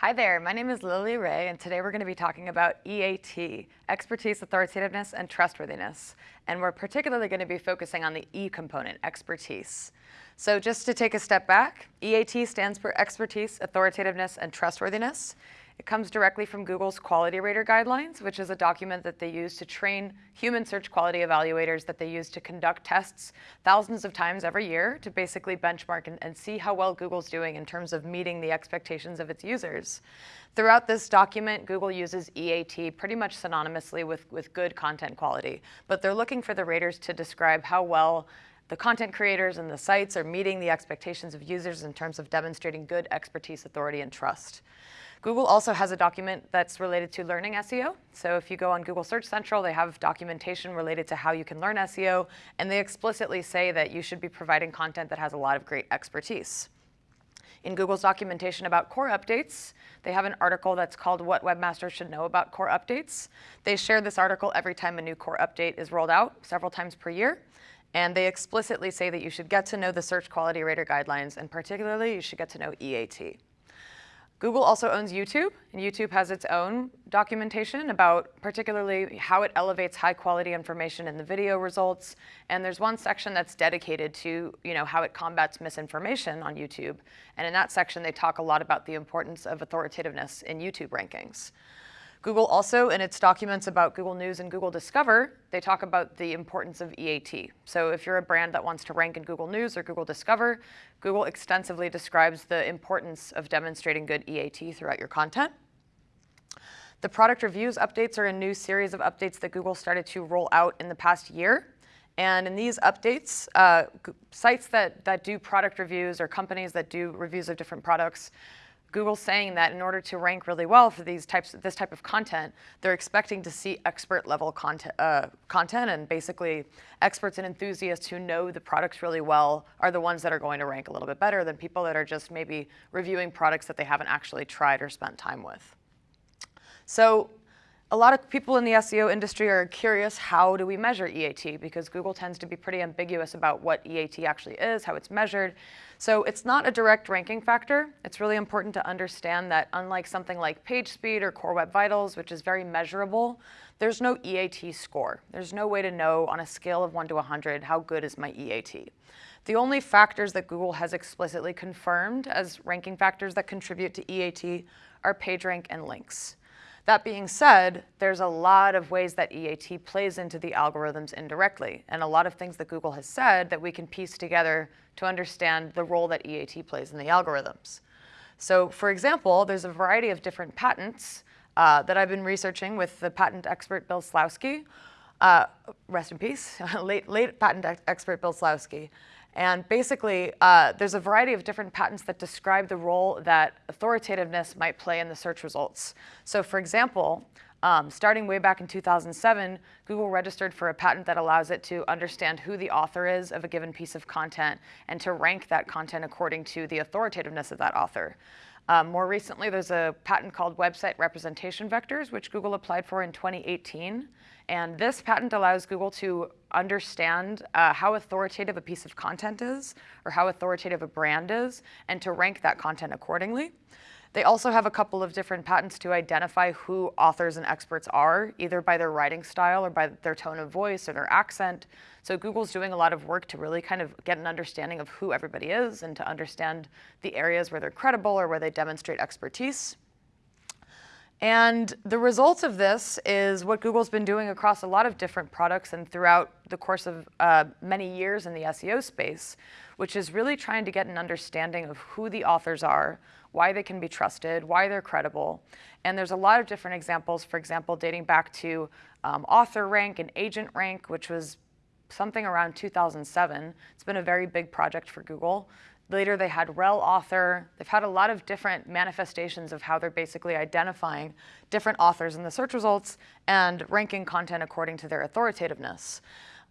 Hi there, my name is Lily Ray, and today we're going to be talking about EAT, expertise, authoritativeness, and trustworthiness. And we're particularly going to be focusing on the E component, expertise. So just to take a step back, EAT stands for expertise, authoritativeness, and trustworthiness. It comes directly from Google's Quality Rater Guidelines, which is a document that they use to train human search quality evaluators that they use to conduct tests thousands of times every year to basically benchmark and, and see how well Google's doing in terms of meeting the expectations of its users. Throughout this document, Google uses EAT pretty much synonymously with, with good content quality, but they're looking for the raters to describe how well the content creators and the sites are meeting the expectations of users in terms of demonstrating good expertise, authority, and trust. Google also has a document that's related to learning SEO. So if you go on Google Search Central, they have documentation related to how you can learn SEO, and they explicitly say that you should be providing content that has a lot of great expertise. In Google's documentation about core updates, they have an article that's called What Webmasters Should Know About Core Updates. They share this article every time a new core update is rolled out, several times per year. And they explicitly say that you should get to know the search quality rater guidelines, and particularly you should get to know EAT. Google also owns YouTube, and YouTube has its own documentation about particularly how it elevates high quality information in the video results. And there's one section that's dedicated to you know, how it combats misinformation on YouTube. And in that section, they talk a lot about the importance of authoritativeness in YouTube rankings. Google also, in its documents about Google News and Google Discover, they talk about the importance of EAT. So if you're a brand that wants to rank in Google News or Google Discover, Google extensively describes the importance of demonstrating good EAT throughout your content. The product reviews updates are a new series of updates that Google started to roll out in the past year. And in these updates, uh, sites that, that do product reviews or companies that do reviews of different products Google's saying that in order to rank really well for these types, of this type of content, they're expecting to see expert level content, uh, content and basically experts and enthusiasts who know the products really well are the ones that are going to rank a little bit better than people that are just maybe reviewing products that they haven't actually tried or spent time with. So a lot of people in the SEO industry are curious, how do we measure EAT? Because Google tends to be pretty ambiguous about what EAT actually is, how it's measured. So it's not a direct ranking factor. It's really important to understand that unlike something like page speed or Core Web Vitals, which is very measurable, there's no EAT score. There's no way to know on a scale of 1 to 100 how good is my EAT. The only factors that Google has explicitly confirmed as ranking factors that contribute to EAT are PageRank and links. That being said, there's a lot of ways that EAT plays into the algorithms indirectly, and a lot of things that Google has said that we can piece together to understand the role that EAT plays in the algorithms. So for example, there's a variety of different patents uh, that I've been researching with the patent expert Bill Slawski. Uh, rest in peace, late, late patent expert Bill Slawski. And basically, uh, there's a variety of different patents that describe the role that authoritativeness might play in the search results. So for example, um, starting way back in 2007, Google registered for a patent that allows it to understand who the author is of a given piece of content and to rank that content according to the authoritativeness of that author. Um, more recently, there's a patent called Website Representation Vectors, which Google applied for in 2018. And this patent allows Google to understand uh, how authoritative a piece of content is or how authoritative a brand is and to rank that content accordingly. They also have a couple of different patents to identify who authors and experts are, either by their writing style or by their tone of voice or their accent. So Google's doing a lot of work to really kind of get an understanding of who everybody is and to understand the areas where they're credible or where they demonstrate expertise. And the result of this is what Google's been doing across a lot of different products and throughout the course of uh, many years in the SEO space, which is really trying to get an understanding of who the authors are, why they can be trusted, why they're credible. And there's a lot of different examples, for example, dating back to um, author rank and agent rank, which was something around 2007. It's been a very big project for Google. Later, they had rel author. They've had a lot of different manifestations of how they're basically identifying different authors in the search results and ranking content according to their authoritativeness.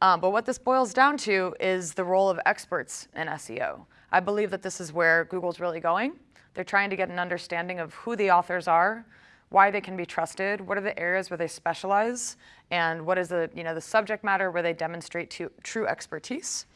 Um, but what this boils down to is the role of experts in SEO. I believe that this is where Google's really going. They're trying to get an understanding of who the authors are, why they can be trusted, what are the areas where they specialize, and what is the, you know, the subject matter where they demonstrate to, true expertise.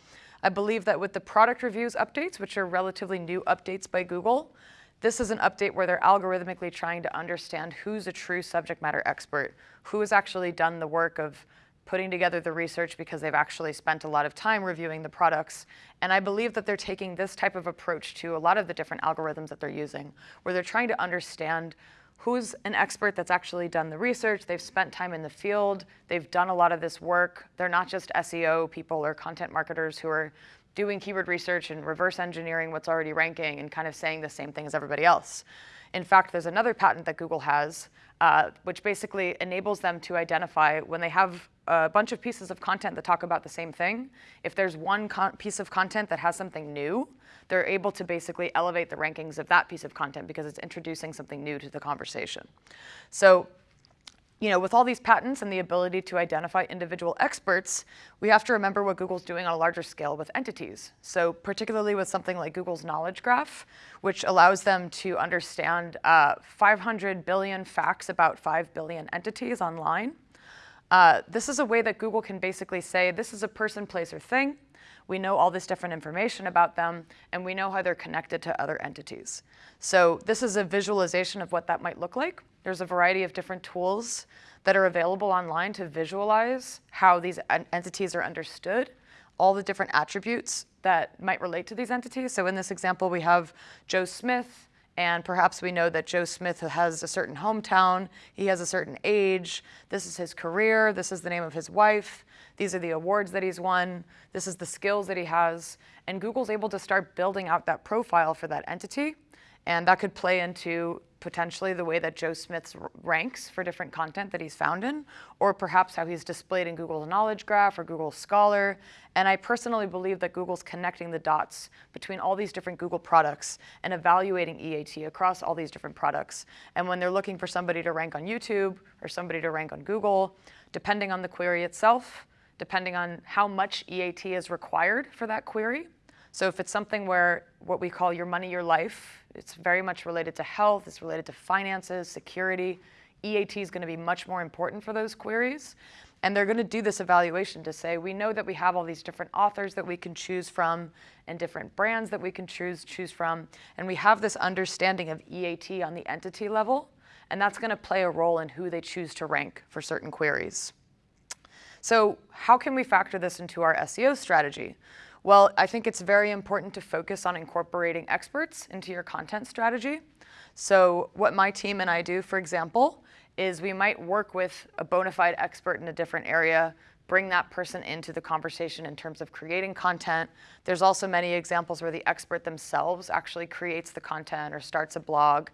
I believe that with the product reviews updates, which are relatively new updates by Google, This is an update where they're algorithmically trying to understand who's a true subject matter expert, who has actually done the work of putting together the research because they've actually spent a lot of time reviewing the products. And I believe that they're taking this type of approach to a lot of the different algorithms that they're using, where they're trying to understand who's an expert that's actually done the research, they've spent time in the field, they've done a lot of this work. They're not just SEO people or content marketers who are doing keyword research and reverse engineering what's already ranking and kind of saying the same thing as everybody else. In fact, there's another patent that Google has, uh, which basically enables them to identify when they have a bunch of pieces of content that talk about the same thing. If there's one piece of content that has something new, they're able to basically elevate the rankings of that piece of content because it's introducing something new to the conversation. So you know, with all these patents and the ability to identify individual experts, we have to remember what Google's doing on a larger scale with entities. So particularly with something like Google's Knowledge Graph, which allows them to understand uh, 500 billion facts about 5 billion entities online. Uh, this is a way that Google can basically say, this is a person, place, or thing. We know all this different information about them, and we know how they're connected to other entities. So this is a visualization of what that might look like. There's a variety of different tools that are available online to visualize how these entities are understood, all the different attributes that might relate to these entities. So in this example, we have Joe Smith, and perhaps we know that Joe Smith has a certain hometown, he has a certain age, this is his career, this is the name of his wife, these are the awards that he's won, this is the skills that he has, and Google's able to start building out that profile for that entity, and that could play into potentially the way that Joe Smith ranks for different content that he's found in, or perhaps how he's displayed in Google's Knowledge Graph or Google Scholar. And I personally believe that Google's connecting the dots between all these different Google products and evaluating EAT across all these different products. And when they're looking for somebody to rank on YouTube or somebody to rank on Google, depending on the query itself, depending on how much EAT is required for that query, so if it's something where what we call your money, your life, it's very much related to health, it's related to finances, security, EAT is going to be much more important for those queries. And they're going to do this evaluation to say, we know that we have all these different authors that we can choose from and different brands that we can choose, choose from. And we have this understanding of EAT on the entity level. And that's going to play a role in who they choose to rank for certain queries. So how can we factor this into our SEO strategy? Well, I think it's very important to focus on incorporating experts into your content strategy. So what my team and I do, for example, is we might work with a bona fide expert in a different area, bring that person into the conversation in terms of creating content. There's also many examples where the expert themselves actually creates the content or starts a blog.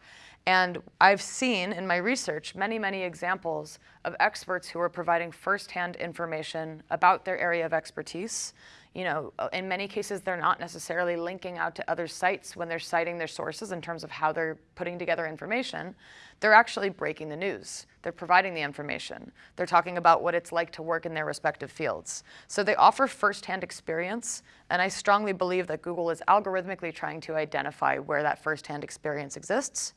And I've seen in my research many, many examples of experts who are providing firsthand information about their area of expertise you know, uh, in many cases, they're not necessarily linking out to other sites when they're citing their sources in terms of how they're putting together information. They're actually breaking the news. They're providing the information. They're talking about what it's like to work in their respective fields. So they offer firsthand experience, and I strongly believe that Google is algorithmically trying to identify where that firsthand experience exists.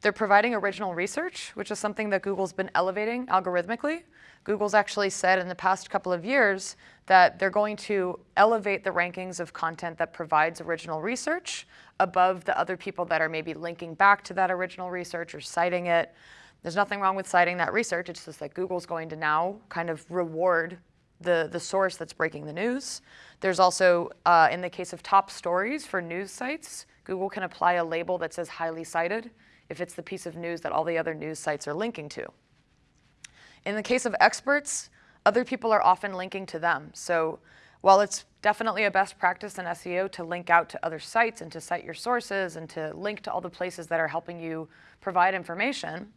They're providing original research, which is something that Google's been elevating algorithmically. Google's actually said in the past couple of years that they're going to elevate the rankings of content that provides original research above the other people that are maybe linking back to that original research or citing it. There's nothing wrong with citing that research. It's just that Google's going to now kind of reward the, the source that's breaking the news. There's also, uh, in the case of top stories for news sites, Google can apply a label that says highly cited if it's the piece of news that all the other news sites are linking to. In the case of experts, other people are often linking to them. So while it's definitely a best practice in SEO to link out to other sites and to cite your sources and to link to all the places that are helping you provide information,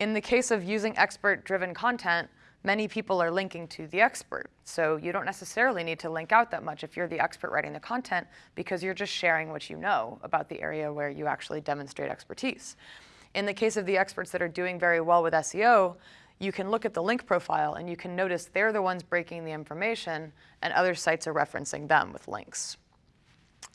in the case of using expert-driven content, many people are linking to the expert. So you don't necessarily need to link out that much if you're the expert writing the content because you're just sharing what you know about the area where you actually demonstrate expertise. In the case of the experts that are doing very well with SEO, you can look at the link profile and you can notice they're the ones breaking the information and other sites are referencing them with links.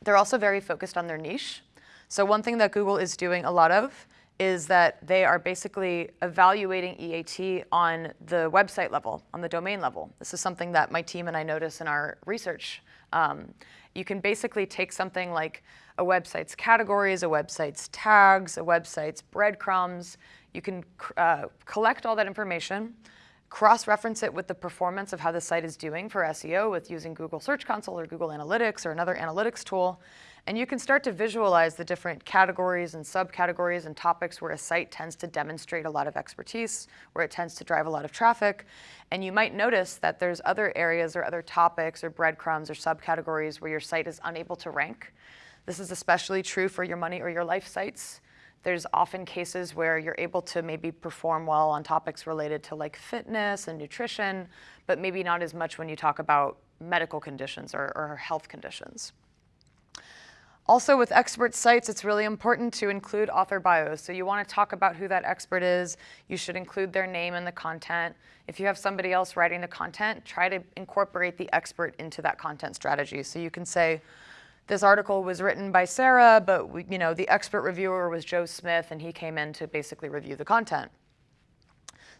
They're also very focused on their niche. So one thing that Google is doing a lot of is that they are basically evaluating EAT on the website level, on the domain level. This is something that my team and I notice in our research Um, you can basically take something like a website's categories, a website's tags, a website's breadcrumbs. You can uh, collect all that information, cross-reference it with the performance of how the site is doing for SEO with using Google Search Console or Google Analytics or another analytics tool. And you can start to visualize the different categories and subcategories and topics where a site tends to demonstrate a lot of expertise, where it tends to drive a lot of traffic. And you might notice that there's other areas or other topics or breadcrumbs or subcategories where your site is unable to rank. This is especially true for your money or your life sites. There's often cases where you're able to maybe perform well on topics related to like fitness and nutrition, but maybe not as much when you talk about medical conditions or, or health conditions. Also with expert sites, it's really important to include author bios. So you want to talk about who that expert is. You should include their name in the content. If you have somebody else writing the content, try to incorporate the expert into that content strategy. So you can say, this article was written by Sarah, but we, you know, the expert reviewer was Joe Smith and he came in to basically review the content.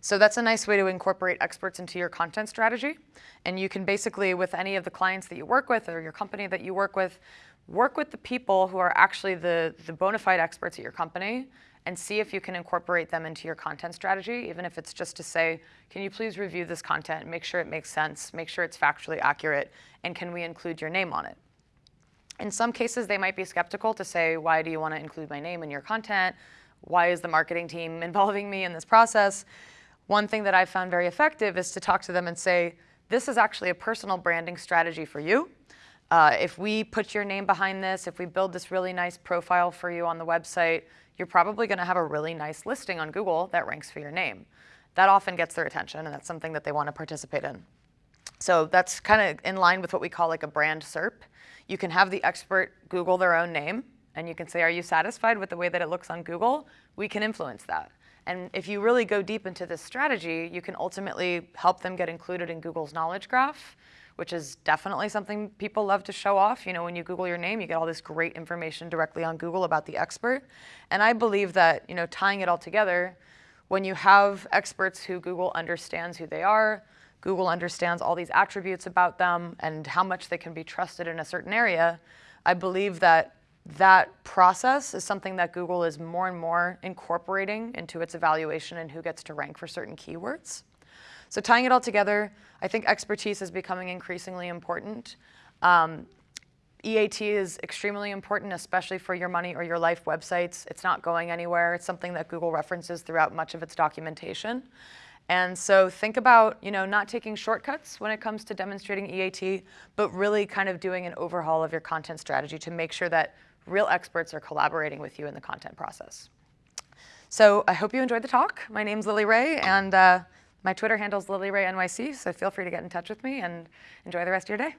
So that's a nice way to incorporate experts into your content strategy. And you can basically, with any of the clients that you work with or your company that you work with, work with the people who are actually the, the bona fide experts at your company and see if you can incorporate them into your content strategy, even if it's just to say, can you please review this content, make sure it makes sense, make sure it's factually accurate, and can we include your name on it? In some cases, they might be skeptical to say, why do you want to include my name in your content? Why is the marketing team involving me in this process? One thing that I've found very effective is to talk to them and say, this is actually a personal branding strategy for you. Uh, if we put your name behind this, if we build this really nice profile for you on the website, you're probably going to have a really nice listing on Google that ranks for your name. That often gets their attention, and that's something that they want to participate in. So that's kind of in line with what we call like a brand SERP. You can have the expert Google their own name, and you can say, are you satisfied with the way that it looks on Google? We can influence that. And if you really go deep into this strategy, you can ultimately help them get included in Google's knowledge graph, which is definitely something people love to show off. You know, when you Google your name, you get all this great information directly on Google about the expert. And I believe that, you know, tying it all together, when you have experts who Google understands who they are, Google understands all these attributes about them and how much they can be trusted in a certain area, I believe that that process is something that Google is more and more incorporating into its evaluation and who gets to rank for certain keywords. So tying it all together, I think expertise is becoming increasingly important. Um, EAT is extremely important, especially for your money or your life websites. It's not going anywhere. It's something that Google references throughout much of its documentation. And so think about, you know, not taking shortcuts when it comes to demonstrating EAT, but really kind of doing an overhaul of your content strategy to make sure that real experts are collaborating with you in the content process. So I hope you enjoyed the talk. My name's Lily Ray, and uh, my Twitter handle is LilyRayNYC, so feel free to get in touch with me and enjoy the rest of your day.